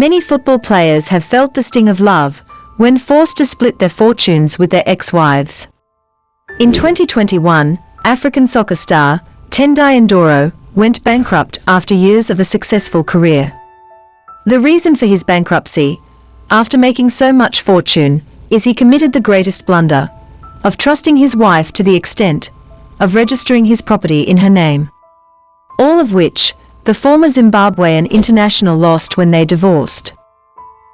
Many football players have felt the sting of love when forced to split their fortunes with their ex-wives. In 2021, African soccer star Tendai Ndoro went bankrupt after years of a successful career. The reason for his bankruptcy, after making so much fortune, is he committed the greatest blunder of trusting his wife to the extent of registering his property in her name. All of which, the former Zimbabwean international lost when they divorced.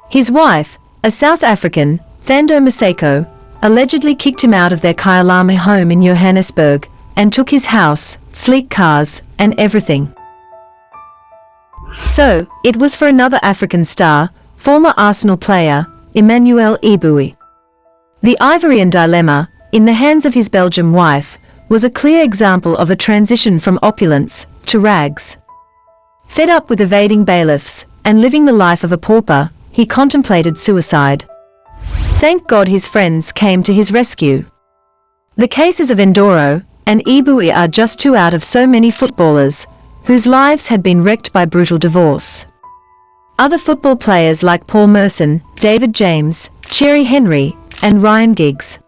His wife, a South African, Thando Maseko, allegedly kicked him out of their Kyalami home in Johannesburg and took his house, sleek cars, and everything. So, it was for another African star, former Arsenal player, Emmanuel Eboué. The Ivorian dilemma, in the hands of his Belgian wife, was a clear example of a transition from opulence to rags. Fed up with evading bailiffs and living the life of a pauper, he contemplated suicide. Thank God his friends came to his rescue. The cases of Ndoro and Eboué are just two out of so many footballers whose lives had been wrecked by brutal divorce. Other football players like Paul Merson, David James, Thierry Henry, and Ryan Giggs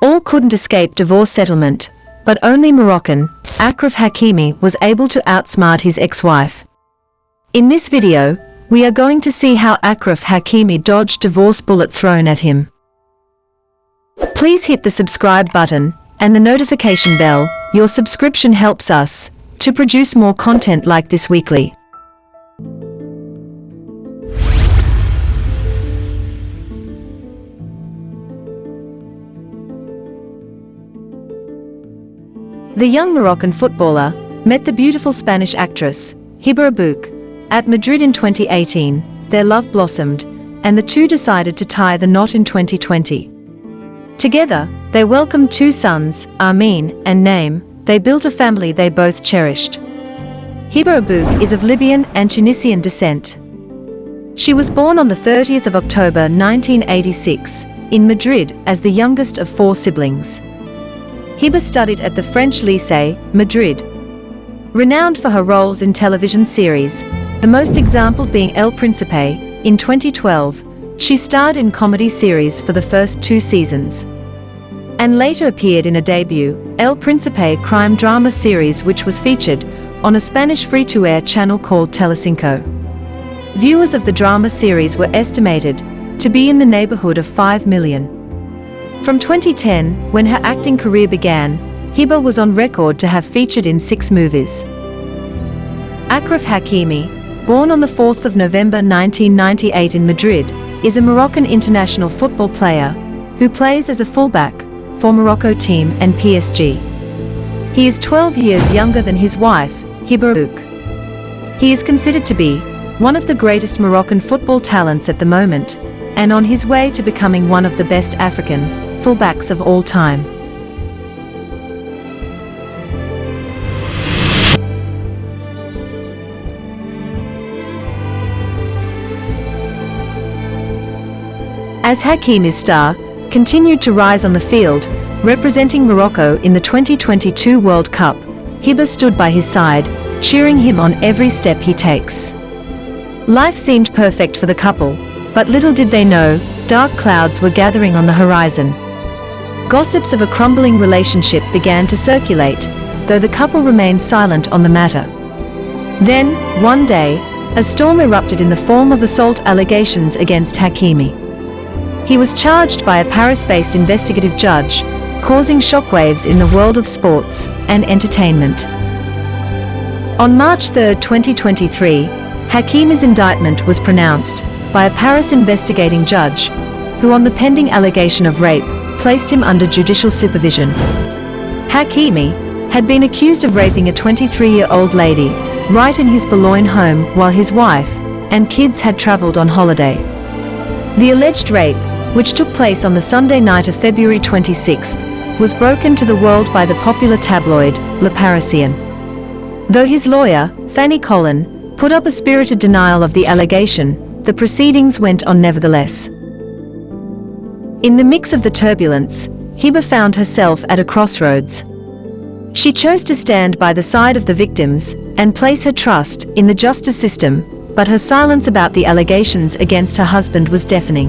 all couldn't escape divorce settlement, but only Moroccan, Achraf Hakimi was able to outsmart his ex-wife. In this video, we are going to see how Achraf Hakimi dodged divorce bullet thrown at him. Please hit the subscribe button and the notification bell, your subscription helps us to produce more content like this weekly. The young Moroccan footballer met the beautiful Spanish actress, Hiba Abouk, at Madrid in 2018. Their love blossomed, and the two decided to tie the knot in 2020. Together, they welcomed two sons, Armin and Naim. They built a family they both cherished. Hiba Abouk is of Libyan and Tunisian descent. She was born on the 30th of October 1986 in Madrid as the youngest of four siblings. Hiba studied at the French Lycée, Madrid. Renowned for her roles in television series, the most example being El Príncipe, in 2012, she starred in comedy series for the first two seasons. And later appeared in a debut, El Príncipe crime drama series which was featured on a Spanish free-to-air channel called Telecinco. Viewers of the drama series were estimated to be in the neighborhood of 5 million. From 2010, when her acting career began, Hiba was on record to have featured in six movies. Achraf Hakimi, born on the 4th of November 1998 in Madrid, is a Moroccan international football player who plays as a fullback for Morocco team and PSG. He is 12 years younger than his wife, Hiba Abouk. He is considered to be one of the greatest Moroccan football talents at the moment, and on his way to becoming one of the best African fullbacks of all time. As Hakimi's star continued to rise on the field, representing Morocco in the 2022 World Cup, Hiba stood by his side, cheering him on every step he takes. Life seemed perfect for the couple, but little did they know, dark clouds were gathering on the horizon. Gossips of a crumbling relationship began to circulate, though the couple remained silent on the matter. Then, one day, a storm erupted in the form of assault allegations against Hakimi. He was charged by a Paris-based investigative judge, causing shockwaves in the world of sports and entertainment. On March 3, 2023, Hakimi's indictment was pronounced by a Paris investigating judge, who on the pending allegation of rape placed him under judicial supervision. Hakimi had been accused of raping a 23-year-old lady right in his Boulogne home while his wife and kids had travelled on holiday. The alleged rape, which took place on the Sunday night of February 26, was broken to the world by the popular tabloid, Le Parisien. Though his lawyer, Fanny Colin, put up a spirited denial of the allegation, the proceedings went on nevertheless. In the mix of the turbulence, Hiba found herself at a crossroads. She chose to stand by the side of the victims and place her trust in the justice system but her silence about the allegations against her husband was deafening.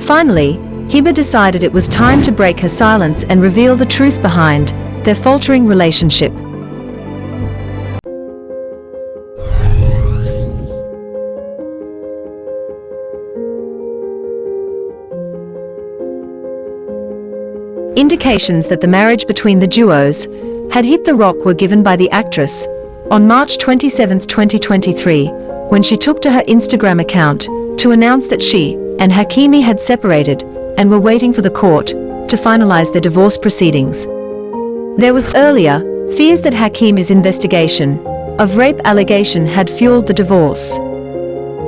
Finally, Hiba decided it was time to break her silence and reveal the truth behind their faltering relationship. Indications that the marriage between the duos had hit the rock were given by the actress on March 27, 2023, when she took to her Instagram account to announce that she and Hakimi had separated and were waiting for the court to finalize their divorce proceedings. There was earlier fears that Hakimi's investigation of rape allegation had fueled the divorce.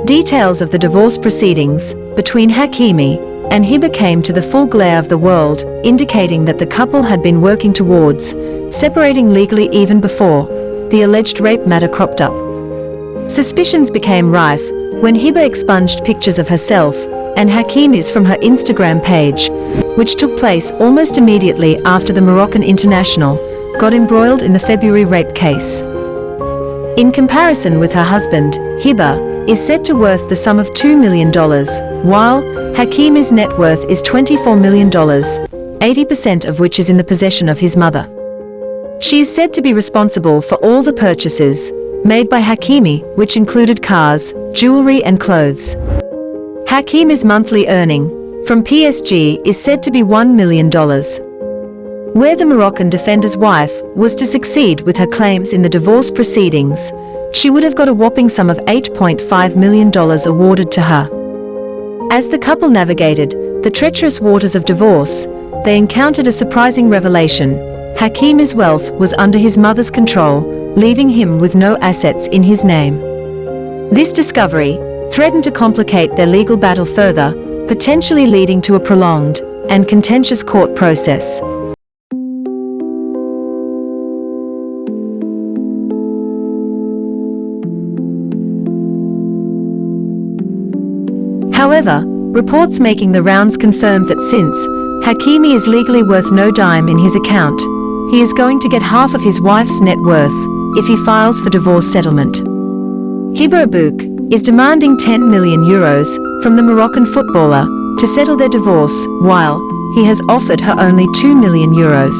Details of the divorce proceedings between Hakimi and Hiba came to the full glare of the world, indicating that the couple had been working towards separating legally even before the alleged rape matter cropped up. Suspicions became rife when Hiba expunged pictures of herself and Hakimi's from her Instagram page, which took place almost immediately after the Moroccan international got embroiled in the February rape case. In comparison with her husband, Hiba, is said to worth the sum of $2 million, while Hakimi's net worth is $24 million, 80% of which is in the possession of his mother. She is said to be responsible for all the purchases made by Hakimi, which included cars, jewelry and clothes. Hakimi's monthly earning from PSG is said to be $1 million. Where the Moroccan defender's wife was to succeed with her claims in the divorce proceedings, she would have got a whopping sum of $8.5 million awarded to her. As the couple navigated the treacherous waters of divorce, they encountered a surprising revelation. Hakimi's wealth was under his mother's control, leaving him with no assets in his name. This discovery threatened to complicate their legal battle further, potentially leading to a prolonged and contentious court process. However, reports making the rounds confirmed that since Hakimi is legally worth no dime in his account, he is going to get half of his wife's net worth if he files for divorce settlement. Hiba is demanding 10 million euros from the Moroccan footballer to settle their divorce, while he has offered her only 2 million euros.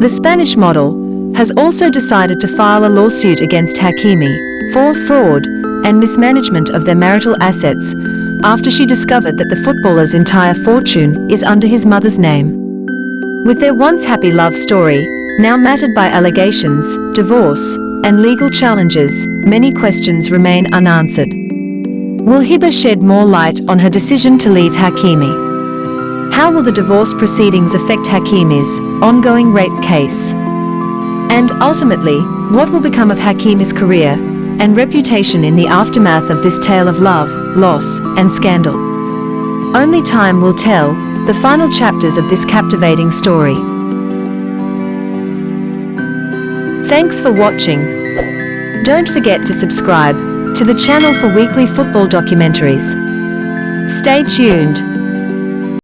The Spanish model has also decided to file a lawsuit against Hakimi for fraud and mismanagement of their marital assets after she discovered that the footballer's entire fortune is under his mother's name. With their once happy love story, now mattered by allegations, divorce, and legal challenges, many questions remain unanswered. Will Hiba shed more light on her decision to leave Hakimi? How will the divorce proceedings affect Hakimi's ongoing rape case? And ultimately, what will become of Hakimi's career and reputation in the aftermath of this tale of love, loss, and scandal. Only time will tell the final chapters of this captivating story. Thanks for watching. Don't forget to subscribe to the channel for weekly football documentaries. Stay tuned.